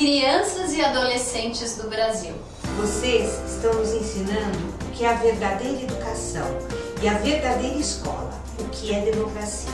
crianças e adolescentes do Brasil. Vocês estão nos ensinando o que é a verdadeira educação e a verdadeira escola, o que é democracia.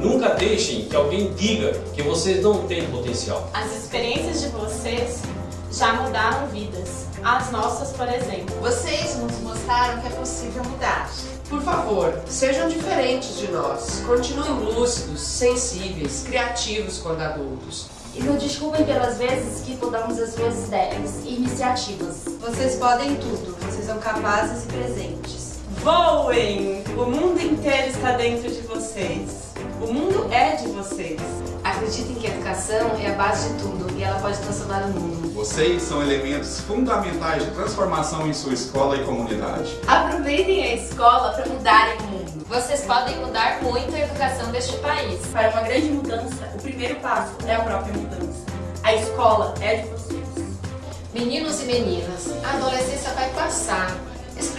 Nunca deixem que alguém diga que vocês não têm potencial. As experiências de vocês já mudaram vidas. As nossas, por exemplo. Vocês nos mostraram que é possível mudar. Por favor, sejam diferentes de nós. Continuem lúcidos, sensíveis, criativos quando adultos. E nos desculpem pelas vezes que podamos as suas ideias e iniciativas. Vocês podem tudo, vocês são capazes e presentes. Voem! O mundo inteiro está dentro de vocês. O mundo é de vocês. Acreditem que a educação é a base de tudo e ela pode transformar o mundo. Vocês são elementos fundamentais de transformação em sua escola e comunidade. Aproveitem a escola para mudarem o mundo. Vocês podem mudar muito a educação deste país. Para uma grande mudança, o primeiro passo é a própria mudança. A escola é de vocês. Meninos e meninas, a adolescência vai passar.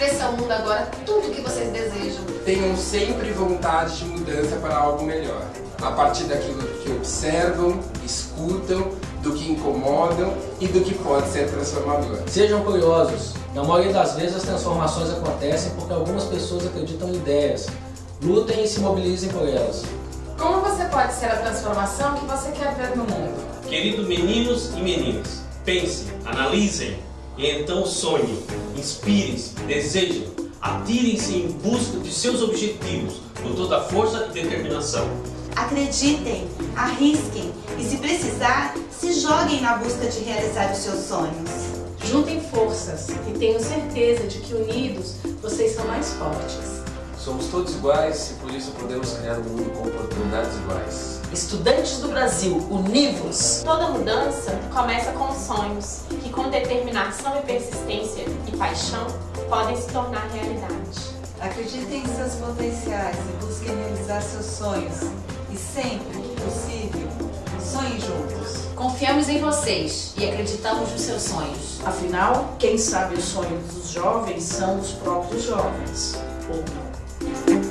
Expressa ao mundo agora tudo o que vocês desejam. Tenham sempre vontade de mudança para algo melhor. A partir daquilo que observam, escutam, do que incomodam e do que pode ser transformador. Sejam curiosos. Na maioria das vezes as transformações acontecem porque algumas pessoas acreditam em ideias. Lutem e se mobilizem por elas. Como você pode ser a transformação que você quer ver no mundo? Queridos meninos e meninas, pensem, analisem e então sonhem, inspirem-se, desejem, atirem-se em busca de seus objetivos com toda a força e determinação. Acreditem, arrisquem e se precisar, se joguem na busca de realizar os seus sonhos. Juntem forças e tenho certeza de que unidos vocês são mais fortes. Somos todos iguais e por isso podemos criar um mundo com oportunidades iguais. Estudantes do Brasil, univos! Toda mudança começa com sonhos, que com determinação e persistência e paixão podem se tornar realidade. Acreditem em seus potenciais e busquem realizar seus sonhos. E sempre que possível, sonhem juntos. Confiamos em vocês e acreditamos nos seus sonhos. Afinal, quem sabe os sonhos dos jovens são os próprios jovens, ou não. Thank you.